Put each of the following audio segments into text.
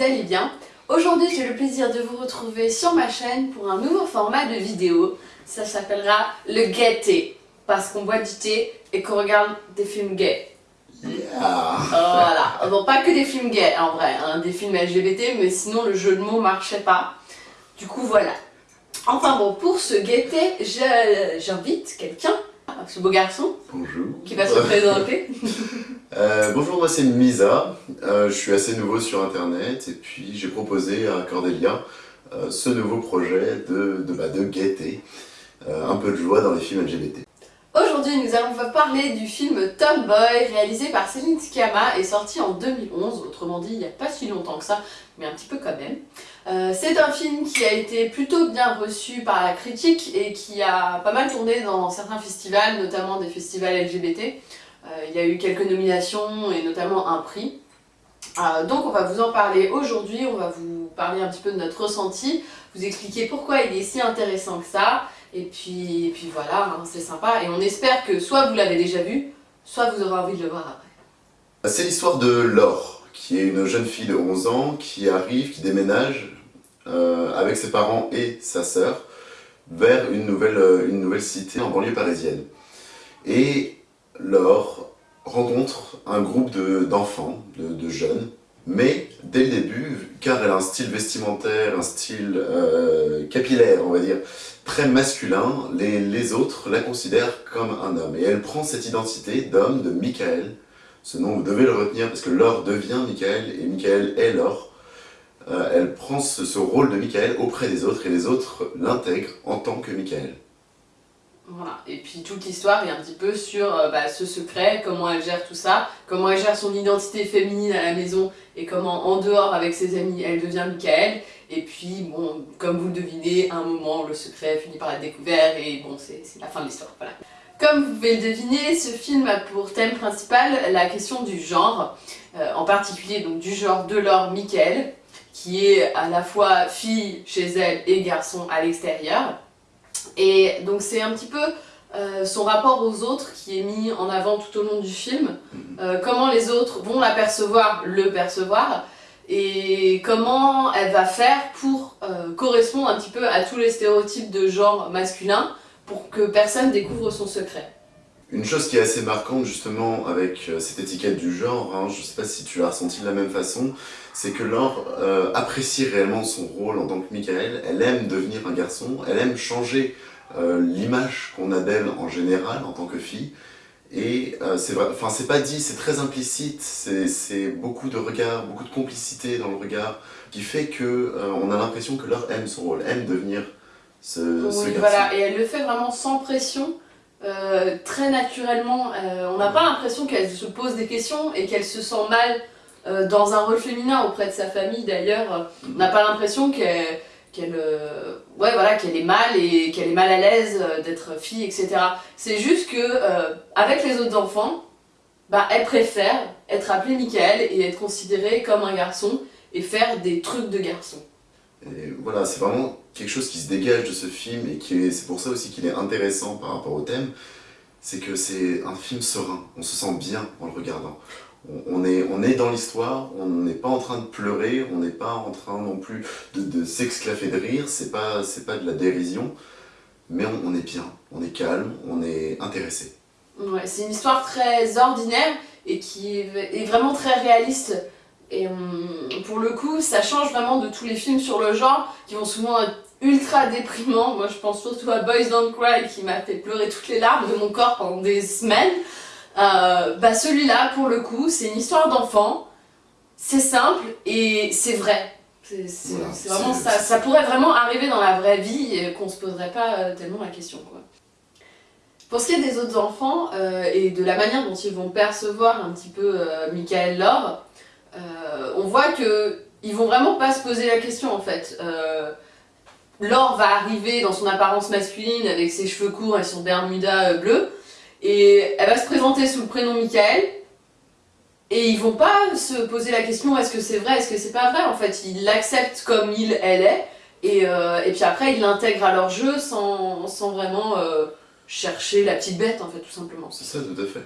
vous allez bien. Aujourd'hui j'ai le plaisir de vous retrouver sur ma chaîne pour un nouveau format de vidéo. Ça s'appellera le gay thé, parce qu'on boit du thé et qu'on regarde des films gays. Voilà, bon pas que des films gays en vrai, hein, des films LGBT, mais sinon le jeu de mots marchait pas. Du coup voilà. Enfin bon, pour ce gay thé, j'invite quelqu'un ce beau garçon. Bonjour. Qui va se présenter. euh, bonjour, moi c'est Misa. Euh, je suis assez nouveau sur internet et puis j'ai proposé à Cordelia euh, ce nouveau projet de, de, bah, gaieté. Un peu de joie dans les films LGBT. Aujourd'hui, nous allons vous parler du film Tomboy, réalisé par Céline Sciamma et sorti en 2011, autrement dit il n'y a pas si longtemps que ça, mais un petit peu quand même. C'est un film qui a été plutôt bien reçu par la critique et qui a pas mal tourné dans certains festivals, notamment des festivals LGBT. Euh, il y a eu quelques nominations et notamment un prix. Euh, donc on va vous en parler aujourd'hui, on va vous parler un petit peu de notre ressenti, vous expliquer pourquoi il est si intéressant que ça, et puis, et puis voilà, hein, c'est sympa. Et on espère que soit vous l'avez déjà vu, soit vous aurez envie de le voir après. C'est l'histoire de Laure, qui est une jeune fille de 11 ans, qui arrive, qui déménage euh, avec ses parents et sa sœur vers une nouvelle, une nouvelle cité en banlieue parisienne. Et Laure rencontre un groupe d'enfants, de, de, jeunes, mais dès le début, car elle a un style vestimentaire, un style euh, capillaire, on va dire, très masculin, les, les, autres la considèrent comme un homme. Et elle prend cette identité d'homme, de Michael. Ce nom, vous devez le retenir parce que Laure devient Michael et Michael est Laure. Euh, elle prend ce, ce, rôle de Michael auprès des autres et les autres l'intègrent en tant que Michael. Voilà, et puis toute l'histoire est un petit peu sur euh, bah, ce secret, comment elle gère tout ça, comment elle gère son identité féminine à la maison et comment en dehors avec ses amis elle devient Michael. Et puis bon, comme vous le devinez, à un moment le secret finit par être découvert et bon c'est la fin de l'histoire, voilà. Comme vous pouvez le deviner, ce film a pour thème principal la question du genre, euh, en particulier donc du genre de Laure Michael, qui est à la fois fille chez elle et garçon à l'extérieur. Et donc c'est un petit peu euh, son rapport aux autres qui est mis en avant tout au long du film, euh, comment les autres vont l'apercevoir, le percevoir, et comment elle va faire pour euh, correspondre un petit peu à tous les stéréotypes de genre masculin pour que personne découvre son secret. Une chose qui est assez marquante justement avec euh, cette étiquette du genre, hein, je sais pas si tu l'as ressenti de la même façon, c'est que Laure euh, apprécie réellement son rôle en tant que Michael, elle aime devenir un garçon, elle aime changer euh, l'image qu'on a d'elle en général en tant que fille, et euh, c'est vrai, enfin c'est pas dit, c'est très implicite, c'est beaucoup de regard, beaucoup de complicité dans le regard, qui fait que on a l'impression que Laure aime son rôle, aime devenir ce, oui, ce garçon. voilà, et elle le fait vraiment sans pression, euh, très naturellement, euh, on n'a pas l'impression qu'elle se pose des questions et qu'elle se sent mal euh, dans un rôle féminin auprès de sa famille d'ailleurs. On n'a pas l'impression qu'elle voilà, qu'elle est mal et qu'elle est mal à l'aise d'être fille, etc. C'est juste que avec les autres enfants, bah, elle préfère être appelée Michael et être considérée comme un garçon et faire des trucs de garçon. Voilà, c'est vraiment quelque chose qui se dégage de ce film et qui c'est pour ça aussi qu'il est intéressant par rapport au thème, c'est que c'est un film serein, on se sent bien en le regardant. On, est, dans l'histoire, on n'est pas en train de pleurer, on n'est pas en train non plus de, de s'exclaffer de rire, c'est pas, pas de la dérision, mais on, est bien, on est calme, on est intéressé. Ouais, c'est une histoire très ordinaire et qui est vraiment très réaliste. Et hum, pour le coup, ça change vraiment de tous les films sur le genre qui vont souvent être ultra déprimants. Moi, je pense surtout à Boys Don't Cry qui m'a fait pleurer toutes les larmes de mon corps pendant des semaines. Euh, bah celui-là, pour le coup, c'est une histoire d'enfant. C'est simple et c'est vrai. C'est voilà, vraiment ça. Ça pourrait vraiment arriver dans la vraie vie et qu'on se poserait pas tellement la question, quoi. Pour ce qui est des autres enfants euh, et de la manière dont ils vont percevoir un petit peu euh, Michael Laure, euh, on voit que ils vont vraiment pas se poser la question en fait. Euh, Laure va arriver dans son apparence masculine avec ses cheveux courts et son bermuda euh, bleu et elle va se présenter sous le prénom Michael et ils vont pas se poser la question est-ce que c'est vrai, est-ce que c'est pas vrai en fait. Ils l'acceptent comme il, elle est et, euh, et puis après ils l'intègrent à leur jeu sans, sans vraiment chercher la petite bête en fait tout simplement. C'est ça, tout à fait.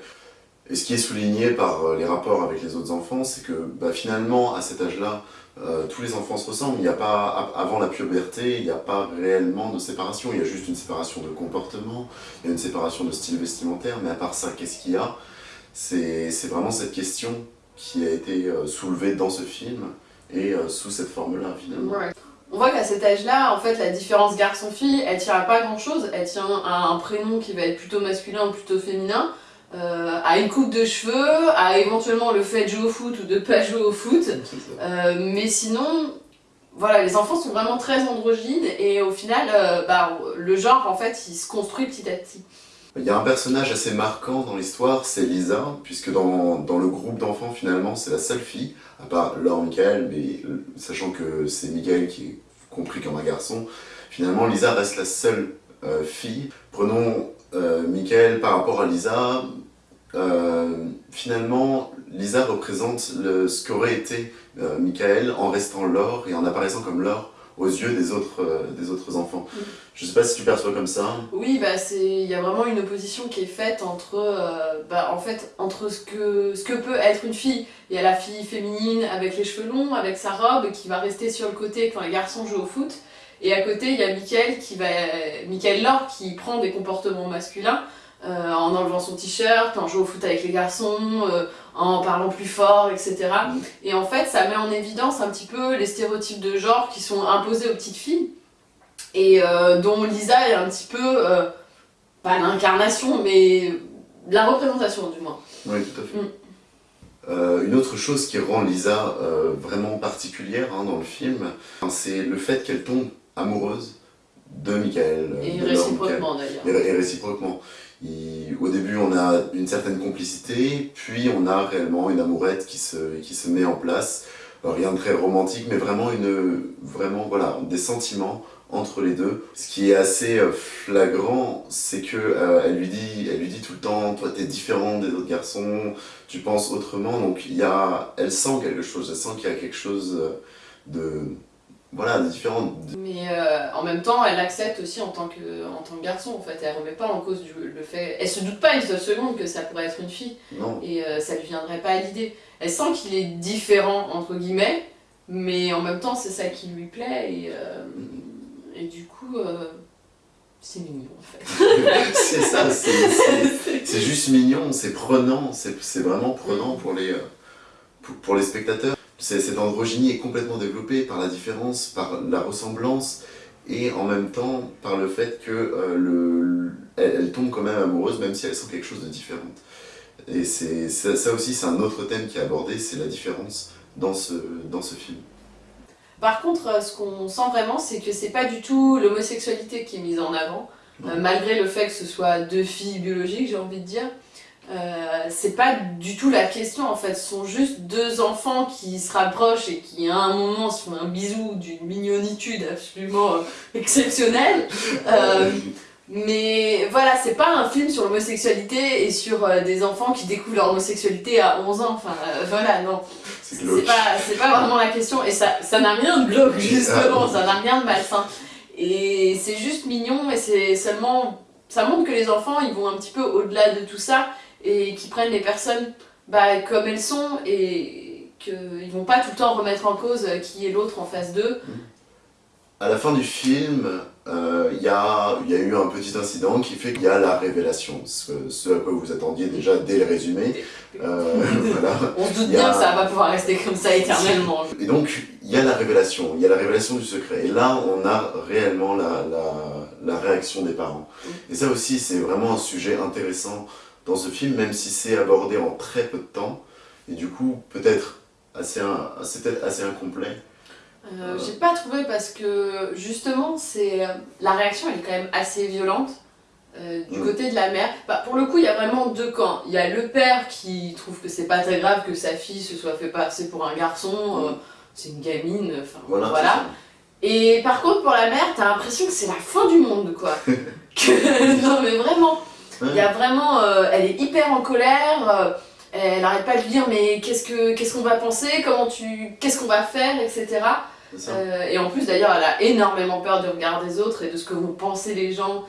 Et ce qui est souligné par euh, les rapports avec les autres enfants, c'est que bah, finalement, à cet âge-là, euh, tous les enfants se ressemblent. Il n'y a pas, avant la puberté, il n'y a pas réellement de séparation. Il y a juste une séparation de comportement, il y a une séparation de style vestimentaire, mais à part ça, qu'est-ce qu'il y a? C'est vraiment cette question qui a été euh, soulevée dans ce film et sous cette forme-là, finalement. On voit qu'à cet âge-là, en fait, la différence garçon-fille, elle tient à pas grand-chose. Elle tient à un prénom qui va être plutôt masculin ou plutôt féminin, euh, à une coupe de cheveux, à éventuellement le fait de jouer au foot ou de pas jouer au foot. Euh, mais sinon, voilà, les enfants sont vraiment très androgynes et au final, euh, bah, le genre, en fait, il se construit petit à petit. Il y a un personnage assez marquant dans l'histoire, c'est Lisa, puisque dans, dans le groupe d'enfants, finalement, c'est la seule fille, à part Laure Michael, mais sachant que c'est Michael qui est compris comme un garçon, finalement, Lisa reste la seule fille. Prenons euh, Michael par rapport à Lisa. euh, finalement, Lisa représente le, ce qu'aurait été euh, Michael en restant Laure et en apparaissant comme Laure aux yeux des autres, euh, des autres enfants. Mm. Je sais pas si tu perçois comme ça. Oui, bah c'est il y a vraiment une opposition qui est faite entre euh, bah, en fait entre ce que ce que peut être une fille. Il y a la fille féminine avec les cheveux longs, avec sa robe qui va rester sur le côté quand les garçons jouent au foot. Et à côté, il y a Michael qui va Michael Laure qui prend des comportements masculins euh, en enlevant son t-shirt, en jouant au foot avec les garçons, euh, en parlant plus fort, etc. Et en fait, ça met en évidence un petit peu les stéréotypes de genre qui sont imposés aux petites filles et euh, dont Lisa est un petit peu, pas l'incarnation, mais la représentation du moins. Oui, tout à fait. Mm. Euh, une autre chose qui rend Lisa euh, vraiment particulière hein, dans le film, hein, c'est le fait qu'elle tombe amoureuse de Michael. euh, Et de réciproquement d'ailleurs. Et, et réciproquement. Il- au début, on a une certaine complicité, puis on a réellement une amourette qui se, qui se met en place. Rien de très romantique, mais vraiment, une, vraiment voilà, des sentiments entre les deux. Ce qui est assez euh, flagrant, c'est que euh, elle lui dit, elle lui dit tout le temps, toi t'es différent des autres garçons, tu penses autrement. Donc il y a, elle sent quelque chose, elle sent qu'il y a quelque chose de, voilà, de différent. Mais euh, en même temps, elle accepte aussi en tant que, en tant que garçon en fait. Elle remet pas en cause du, le fait. Elle se doute pas une seule seconde que ça pourrait être une fille Non, et euh, ça lui viendrait pas à l'idée. Elle sent qu'il est différent entre guillemets, mais en même temps, c'est ça qui lui plaît et, euh, et du coup, euh, c'est mignon en fait. c'est ça, c'est- juste mignon, c'est prenant, c'est vraiment prenant pour les, pour, pour les spectateurs. Cette androgynie est complètement développée par la différence, par la ressemblance et en même temps par le fait que euh, le, elle, elle tombe quand même amoureuse même si elle sent quelque chose de différent. Et c'est ça, ça aussi c'est un autre thème qui est abordé, c'est la différence dans ce, dans ce film. Par contre, euh, ce qu'on sent vraiment, c'est que c'est pas du tout l'homosexualité qui est mise en avant, euh, malgré le fait que ce soit deux filles biologiques, j'ai envie de dire. Euh, c'est pas du tout la question en fait, ce sont juste deux enfants qui se rapprochent et qui à un moment se font un bisou d'une mignonitude absolument euh, exceptionnelle. Euh, mais voilà, c'est pas un film sur l'homosexualité et sur des enfants qui découvrent leur homosexualité à 11 ans, enfin voilà, non. C'est pas, pas vraiment la question, et ça ça n'a rien de glauque, justement, ça n'a rien de malsain. Et c'est juste mignon, et c'est seulement. Ça montre que les enfants, ils vont un petit peu au-delà de tout ça, et qu'ils prennent les personnes bah, comme elles sont, et qu'ils vont pas tout le temps remettre en cause qui est l'autre en face d'eux. À la fin du film, euh, il y, a, y a eu un petit incident qui fait qu'il y a la révélation, ce, ce à quoi vous attendiez déjà dès le résumé. Euh, voilà. On se doute a- bien que ça va pas pouvoir rester comme ça éternellement. Et donc, il y a la révélation, il y a la révélation du secret. Et là, on a réellement la, la, la réaction des parents. Et ça aussi, c'est vraiment un sujet intéressant dans ce film, même si c'est abordé en très peu de temps. Et du coup, peut-être assez, peut-être assez incomplet. Euh, J'ai pas trouvé parce que justement, c'est la réaction elle est quand même assez violente. euh, du Mm. côté de la mère, bah, pour le coup, il y a vraiment deux camps. Il y a le père qui trouve que c'est pas très grave que sa fille se soit fait passer pour un garçon, euh, c'est une gamine, enfin Voilà. Et par contre, pour la mère, t'as l'impression que c'est la fin du monde, quoi. Que- non, mais vraiment, il y a vraiment, euh, elle est hyper en colère. euh, elle arrête pas de lui dire mais qu'est-ce que qu'est-ce qu'on va penser, comment tu, qu'est-ce qu'on va faire, etc. Euh, et en plus, d'ailleurs, elle a énormément peur du regard des autres et de ce que vont penser les gens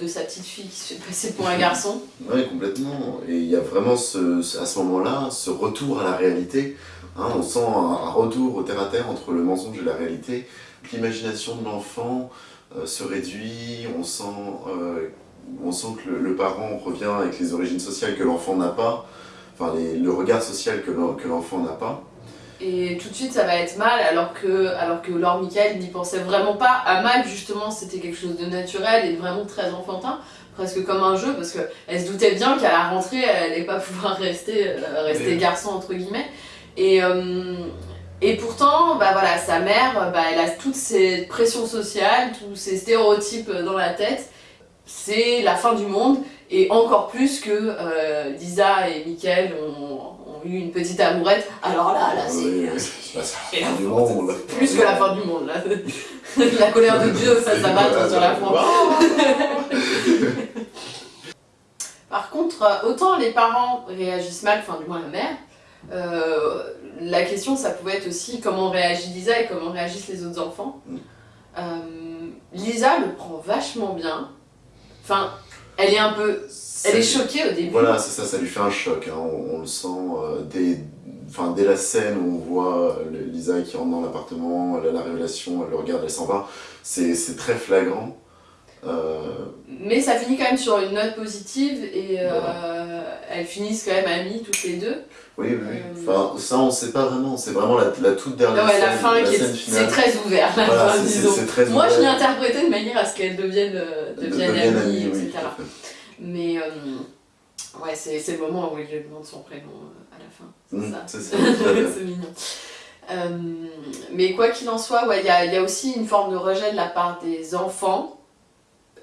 de sa petite fille qui se fait passer pour un garçon. Oui, complètement. Et il y a vraiment ce, à ce moment-là ce retour à la réalité. Hein, on sent un, un retour au terre-à-terre entre le mensonge et la réalité. L'imagination de l'enfant se réduit, on sent, on sent que le, le parent revient avec les origines sociales que l'enfant n'a pas, enfin les- le regard social que l'en- que l'enfant n'a pas. Et tout de suite, ça va être mal, alors que, alors que Laure Michael n'y pensait vraiment pas. À mal, justement, c'était quelque chose de naturel et vraiment très enfantin, presque comme un jeu, parce qu'elle se doutait bien qu'à la rentrée, elle n'allait pas pouvoir rester, euh, rester garçon, entre guillemets. Et, euh, et pourtant, bah voilà, sa mère, bah, elle a toute cette pression sociale, tous ces stéréotypes dans la tête. C'est la fin du monde, et encore plus que euh, Lisa et Michael ont, ont eu une petite amourette. Alors là, là, c'est Oui, oui. plus que la fin du monde, là. la colère de Dieu, ça s'abat sur la France. Par contre, autant les parents réagissent mal, enfin du moins la mère, euh, la question ça pouvait être aussi comment réagit Lisa et comment réagissent les autres enfants. Mm. Euh, Lisa le prend vachement bien. Enfin, elle est un peu... Elle est choquée au début. Voilà, c'est ça, ça lui fait un choc. hein. On, on le sent euh, dès, enfin, dès la scène où on voit euh, Lisa qui rentre dans l'appartement, elle a la révélation, elle le regarde, elle s'en va. C'est très flagrant. Euh, Mais ça finit quand même sur une note positive et euh, elles finissent quand même amies toutes les deux. oui, oui, oui. Euh, Enfin, ça, on sait pas vraiment. C'est vraiment la, la toute dernière ouais, scène, la fin qui est, scène c'est très ouvert, la Voilà, fin, disons. très Moi, je l'ai interprété de manière à ce qu'elles deviennent, De- deviennent deviennent amies, etc. Mais euh, ouais, c'est le moment où il lui demande son prénom euh, à la fin. C'est Mm, ça. c'est mignon. Euh, mais quoi qu'il en soit, ouais, il y, a, il y a aussi une forme de rejet de la part des enfants,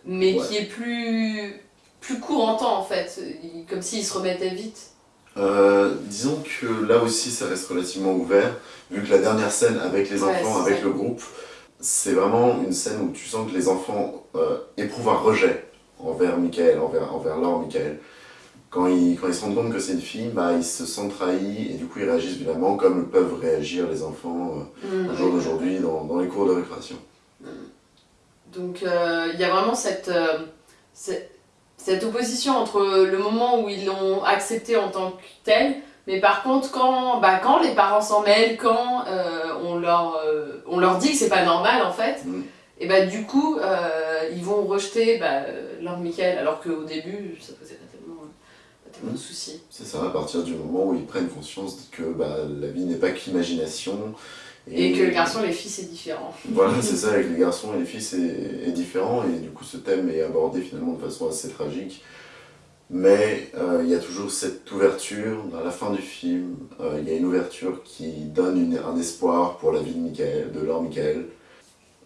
mais Ouais. qui est plus, plus court en temps en fait, comme s'ils se remettaient vite. Euh, disons que là aussi ça reste relativement ouvert, vu que la dernière scène avec les enfants, avec le groupe, c'est vraiment une scène où tu sens que les enfants euh, éprouvent un rejet envers Michael, envers, envers Laure Michael. Quand ils, quand ils se rendent compte que c'est une fille, bah, ils se sentent trahis et du coup ils réagissent violemment comme peuvent réagir les enfants euh, Mm, au jour d'aujourd'hui dans, dans les cours de récréation. Donc euh, il y a vraiment cette, euh, cette, cette opposition entre le moment où ils l'ont accepté en tant que tel, mais par contre quand, bah, quand les parents s'en mêlent, quand euh, on, leur, euh, on leur dit que c'est pas normal en fait, Mm. et bah du coup euh, ils vont rejeter bah, leur Michael alors qu'au début ça posait pas tellement, pas tellement de Mm. soucis. C'est ça, à partir du moment où ils prennent conscience que bah, la vie n'est pas qu'imagination. Et que le garçon et les filles c'est différent. Voilà, c'est ça, avec les garçons et les filles, c'est est différent, et du coup, ce thème est abordé finalement de façon assez tragique. Mais euh, il y a toujours cette ouverture, à la fin du film, euh, il y a une ouverture qui donne un espoir pour la vie de, Michael, de Laure Michael.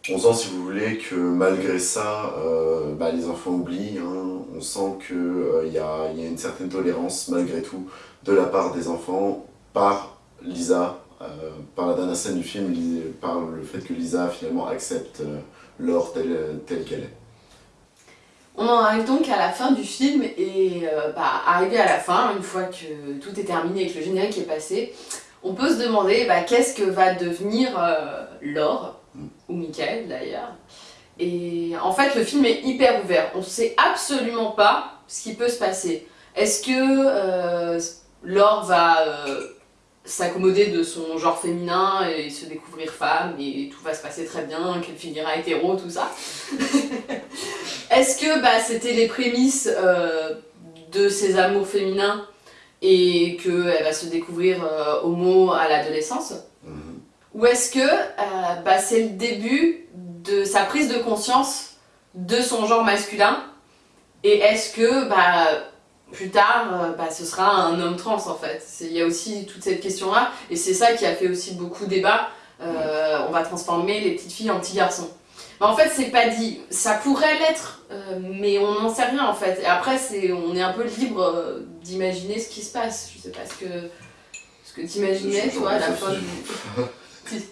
On sent, si vous voulez, que malgré ça, euh, bah, les enfants oublient. hein. On sent qu'il y, a, une certaine tolérance, malgré tout, de la part des enfants, par Lisa, par la dernière scène du film, par le fait que Lisa finalement accepte euh, Laure telle qu'elle est. On en arrive donc à la fin du film et euh, bah, arrivé à la fin, une fois que tout est terminé et que le générique est passé, on peut se demander bah, qu'est-ce que va devenir euh, Laure, Mm. ou Michael d'ailleurs. Et en fait, le film est hyper ouvert. On ne sait absolument pas ce qui peut se passer. Est-ce que euh, Laure va euh, s'accommoder de son genre féminin et se découvrir femme et tout va se passer très bien, qu'elle finira hétéro, tout ça. Est-ce que bah, c'était les prémices euh, de ses amours féminins et qu'elle va se découvrir euh, homo à l'adolescence? Mhm. Ou est-ce que euh, bah, c'est le début de sa prise de conscience de son genre masculin? Et est-ce que bah, plus tard, euh, bah, ce sera un homme trans en fait Il y a aussi toute cette question-là et c'est ça qui a fait aussi beaucoup débat. Euh, on va transformer les petites filles en petits garçons. En fait, c'est pas dit. Ça pourrait l'être, euh, mais on n'en sait rien en fait. Et après, c'est, on est un peu libre euh, d'imaginer ce qui se passe. Je sais pas ce que, ce que t'imaginais, toi, à la fin du.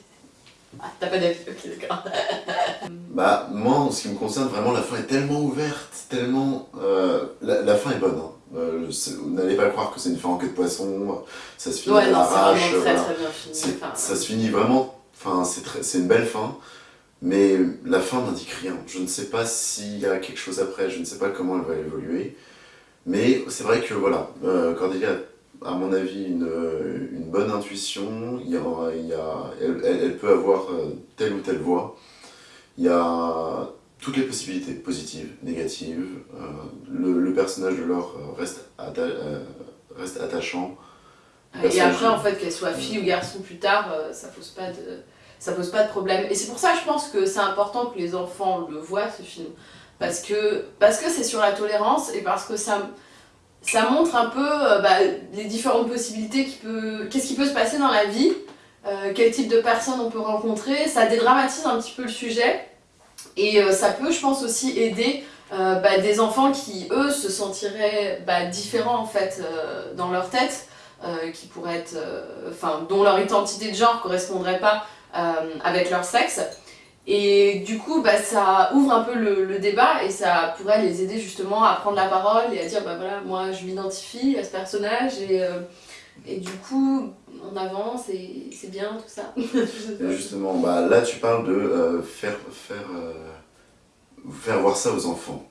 Ah, t'as pas d'avis, ok, d'accord. Bah, moi, en ce qui me concerne, vraiment, la fin est tellement ouverte, tellement... la, la fin est bonne. hein. Euh, n'allez pas croire que c'est une fin en queue de poisson, ça se finit Ouais, à l'arrache. voilà. Enfin, ça se finit vraiment... Enfin, c'est une belle fin, mais la fin n'indique rien. Je ne sais pas s'il y a quelque chose après, je ne sais pas comment elle va évoluer. Mais c'est vrai que, voilà, euh, Cordelia a, à mon avis, une, euh, une bonne intuition. Il y a, il y a- elle, elle- peut avoir euh, telle ou telle voix. Il y a toutes les possibilités, positives, négatives. Euh, le, le personnage de Laure euh, reste, atta- euh, reste attachant. Et après, en fait, qu'elle soit fille ou garçon plus tard, ça pose pas de, ça pose pas de problème. Et c'est pour ça, je pense que c'est important que les enfants le voient ce film, parce que parce que c'est sur la tolérance et parce que ça ça montre un peu bah, les différentes possibilités qui peut, qu'est-ce qui peut se passer dans la vie, euh, quel type de personnes on peut rencontrer. Ça dédramatise un petit peu le sujet et euh, ça peut, je pense, aussi aider. euh, bah, des enfants qui, eux, se sentiraient bah, différents en fait euh, dans leur tête qui pourraient être, dont leur identité de genre correspondrait pas avec leur sexe. Et du coup, bah, ça ouvre un peu le, débat et ça pourrait les aider justement à prendre la parole et à dire, bah voilà, moi je m'identifie à ce personnage et, et du coup, on avance et c'est bien tout ça. Justement, bah, là tu parles de euh, faire, faire, euh, faire voir ça aux enfants.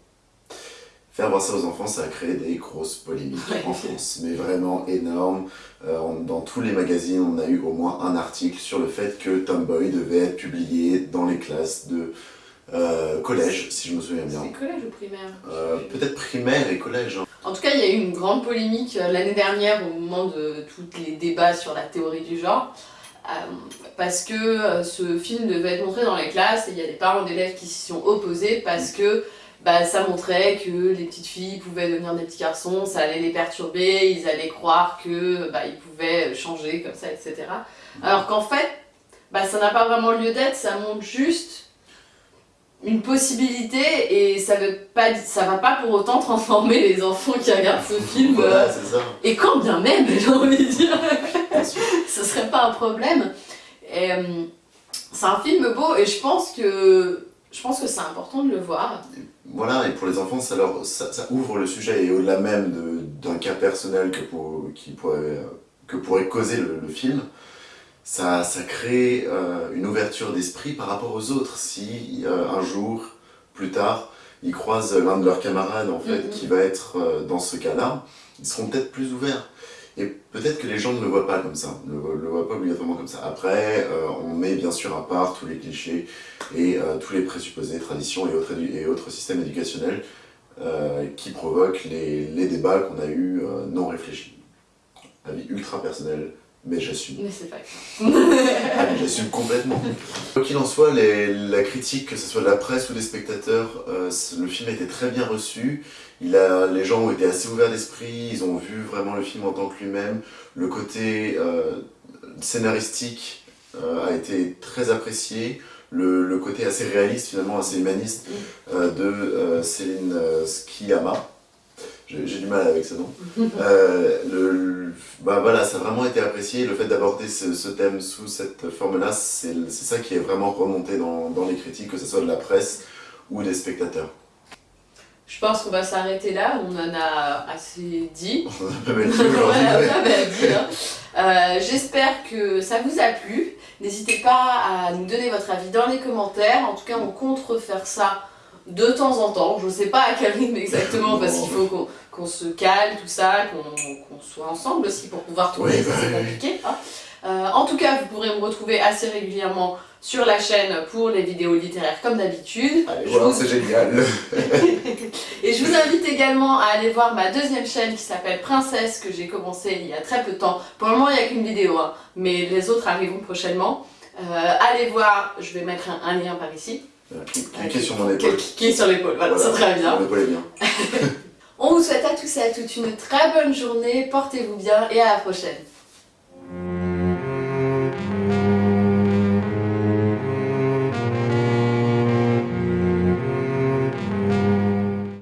Faire voir ça aux enfants, ça a créé des grosses polémiques Ouais. en France, mais vraiment énormes. Euh, on- dans tous les magazines, on a eu au moins un article sur le fait que Tomboy devait être publié dans les classes de collège, si je me souviens bien. C'est collège ou primaire? Peut-être primaire et collège. hein. En tout cas, il y a eu une grande polémique euh, l'année dernière au moment de tous les débats sur la théorie du genre. euh, parce que euh, ce film devait être montré dans les classes et il y a des parents d'élèves qui s'y sont opposés parce que bah, ça montrait que les petites filles pouvaient devenir des petits garçons, ça allait les perturber, ils allaient croire que bah, pouvaient changer comme ça, etc. Alors qu'en fait, bah, ça n'a pas vraiment lieu d'être, ça montre juste une possibilité et ça pas ça va pas pour autant transformer les enfants qui regardent ce film euh, Voilà, c'est ça. et quand bien même j'ai envie de dire. Ce serait pas un problème. Euh, c'est un film beau et je pense que je pense que c'est important de le voir. Voilà, et pour les enfants, ça, leur, ça, ça ouvre le sujet, et au-delà même de- d'un cas personnel que, pour, qui pourrait, euh, que pourrait causer le, le film, ça, ça crée euh, une ouverture d'esprit par rapport aux autres. Si euh, un jour, plus tard, ils croisent l'un de leurs camarades, en fait, Mhm. qui va être euh, dans ce cas-là, ils seront peut-être plus ouverts. Et peut-être que les gens ne le voient pas comme ça, ne le, le voient pas obligatoirement comme ça. Après, on met bien sûr à part tous les clichés et tous les présupposés, traditions et autres, édu- et autres systèmes éducationnels qui provoquent les, les débats qu'on a eus non réfléchis. Avis ultra personnel, mais j'assume. mais c'est pas grave Ah, j'assume complètement. Quoi qu'il en soit, les- la critique, que ce soit de la presse ou des spectateurs, euh, le film a été très bien reçu. Il a, les gens ont été assez ouverts d'esprit, ils ont vu vraiment le film en tant que lui-même. Le côté euh, scénaristique euh, a été très apprécié. Le, le côté assez réaliste, finalement assez humaniste, euh, de Céline Sciamma. J'ai du mal avec ce nom. Euh, le, bah voilà, ça a vraiment été apprécié. Le fait d'aborder ce, ce thème sous cette forme-là, c'est ça qui est vraiment remonté dans, dans les critiques, que ce soit de la presse ou des spectateurs. je pense qu'on va s'arrêter là on en a assez dit On a pas mal dit aujourd'hui. hein. Euh, J'espère que ça vous a plu. N'hésitez pas à nous donner votre avis dans les commentaires. En tout cas, on compte refaire ça de temps en temps. Je sais pas à quel rythme exactement parce qu'il faut qu'on se cale, tout ça, qu'on soit ensemble aussi pour pouvoir tourner, Oui, bah, c'est compliqué. hein. Euh, en tout cas, vous pourrez me retrouver assez régulièrement sur la chaîne pour les vidéos littéraires comme d'habitude. Voir, vous- c'est génial. Et je vous invite également à aller voir ma deuxième chaîne qui s'appelle Princesse, que j'ai commencé il y a très peu de temps. Pour le moment, il n'y a qu'une vidéo, hein, mais les autres arriveront prochainement. Euh, allez voir, je vais mettre un, un lien par ici. Cliquez sur mon épaule. Cliquez sur l'épaule, voilà, c'est très bien. Mon épaule est bien. On vous souhaite à tous et à toutes une très bonne journée, portez-vous bien et à la prochaine.